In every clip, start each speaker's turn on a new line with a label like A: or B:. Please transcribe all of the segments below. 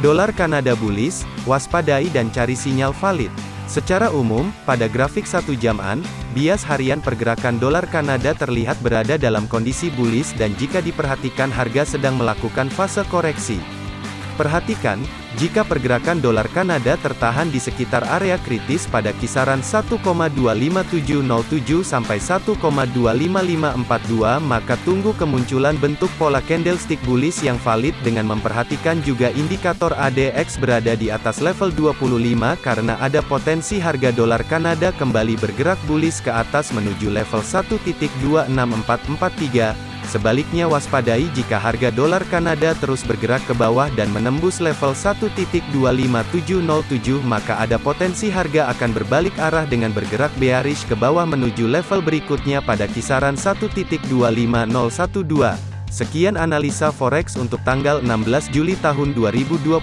A: Dolar Kanada bullish, waspadai dan cari sinyal valid. Secara umum, pada grafik satu jaman, bias harian pergerakan dolar Kanada terlihat berada dalam kondisi bullish dan jika diperhatikan harga sedang melakukan fase koreksi. Perhatikan, jika pergerakan dolar Kanada tertahan di sekitar area kritis pada kisaran 1,25707 sampai 1,25542 maka tunggu kemunculan bentuk pola candlestick bullish yang valid dengan memperhatikan juga indikator ADX berada di atas level 25 karena ada potensi harga dolar Kanada kembali bergerak bullish ke atas menuju level 1.26443 Sebaliknya waspadai jika harga dolar Kanada terus bergerak ke bawah dan menembus level 1.25707 maka ada potensi harga akan berbalik arah dengan bergerak bearish ke bawah menuju level berikutnya pada kisaran 1.25012. Sekian analisa forex untuk tanggal 16 Juli tahun 2021.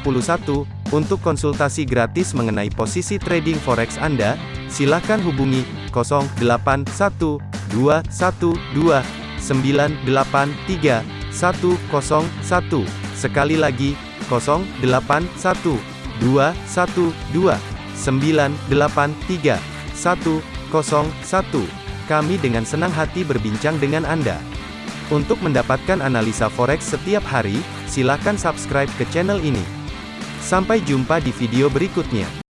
A: Untuk konsultasi gratis mengenai posisi trading forex Anda, silakan hubungi 081212 983 101. Sekali lagi, 081 212 983 101. Kami dengan senang hati berbincang dengan Anda. Untuk mendapatkan analisa forex setiap hari, silakan subscribe ke channel ini. Sampai jumpa di video berikutnya.